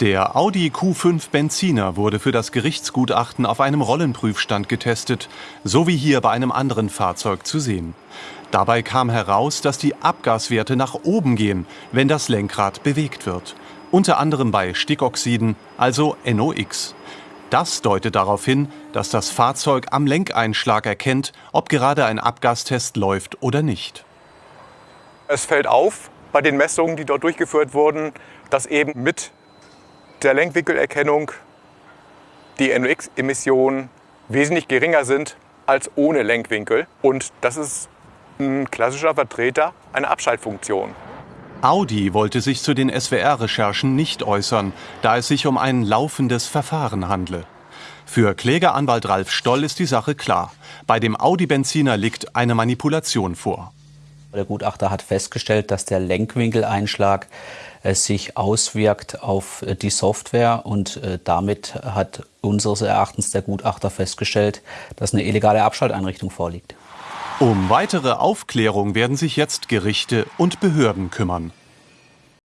Der Audi Q5 Benziner wurde für das Gerichtsgutachten auf einem Rollenprüfstand getestet, so wie hier bei einem anderen Fahrzeug zu sehen. Dabei kam heraus, dass die Abgaswerte nach oben gehen, wenn das Lenkrad bewegt wird. Unter anderem bei Stickoxiden, also NOx. Das deutet darauf hin, dass das Fahrzeug am Lenkeinschlag erkennt, ob gerade ein Abgastest läuft oder nicht. Es fällt auf bei den Messungen, die dort durchgeführt wurden, dass eben mit der Lenkwinkelerkennung die NOx-Emissionen wesentlich geringer sind als ohne Lenkwinkel. Und das ist ein klassischer Vertreter einer Abschaltfunktion. Audi wollte sich zu den SWR-Recherchen nicht äußern, da es sich um ein laufendes Verfahren handle. Für Klägeranwalt Ralf Stoll ist die Sache klar. Bei dem Audi-Benziner liegt eine Manipulation vor. Der Gutachter hat festgestellt, dass der Lenkwinkeleinschlag äh, sich auswirkt auf äh, die Software und äh, damit hat unseres Erachtens der Gutachter festgestellt, dass eine illegale Abschalteinrichtung vorliegt. Um weitere Aufklärung werden sich jetzt Gerichte und Behörden kümmern.